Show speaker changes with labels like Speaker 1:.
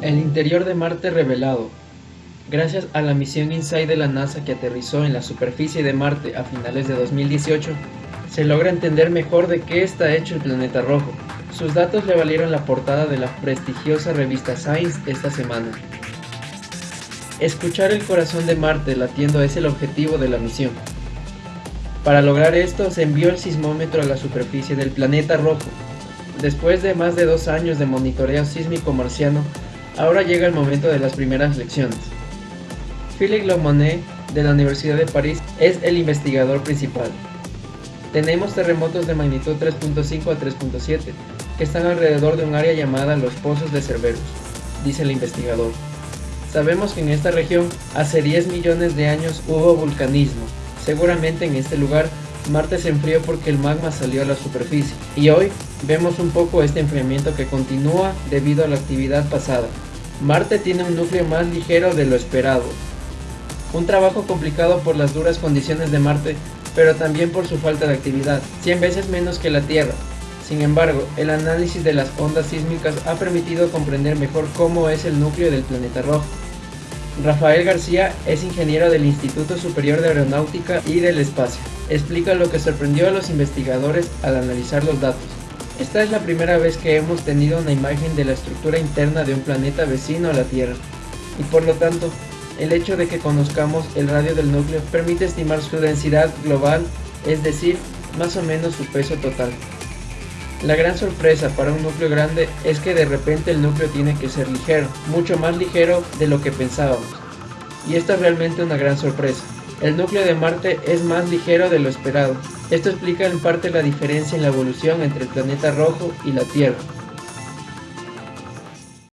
Speaker 1: El interior de Marte revelado. Gracias a la misión InSight de la NASA que aterrizó en la superficie de Marte a finales de 2018, se logra entender mejor de qué está hecho el planeta rojo. Sus datos le valieron la portada de la prestigiosa revista Science esta semana. Escuchar el corazón de Marte latiendo es el objetivo de la misión. Para lograr esto se envió el sismómetro a la superficie del planeta rojo. Después de más de dos años de monitoreo sísmico marciano, ahora llega el momento de las primeras lecciones. Philippe Lomonet de la Universidad de París es el investigador principal. Tenemos terremotos de magnitud 3.5 a 3.7 que están alrededor de un área llamada los Pozos de Cerberus, dice el investigador. Sabemos que en esta región hace 10 millones de años hubo vulcanismo. Seguramente en este lugar Marte se enfrió porque el magma salió a la superficie y hoy vemos un poco este enfriamiento que continúa debido a la actividad pasada. Marte tiene un núcleo más ligero de lo esperado. Un trabajo complicado por las duras condiciones de Marte pero también por su falta de actividad, 100 veces menos que la Tierra. Sin embargo, el análisis de las ondas sísmicas ha permitido comprender mejor cómo es el núcleo del planeta rojo. Rafael García es ingeniero del Instituto Superior de Aeronáutica y del Espacio. Explica lo que sorprendió a los investigadores al analizar los datos. Esta es la primera vez que hemos tenido una imagen de la estructura interna de un planeta vecino a la Tierra, y por lo tanto el hecho de que conozcamos el radio del núcleo permite estimar su densidad global, es decir, más o menos su peso total. La gran sorpresa para un núcleo grande es que de repente el núcleo tiene que ser ligero, mucho más ligero de lo que pensábamos. Y esta es realmente una gran sorpresa. El núcleo de Marte es más ligero de lo esperado. Esto explica en parte la diferencia en la evolución entre el planeta rojo y la Tierra.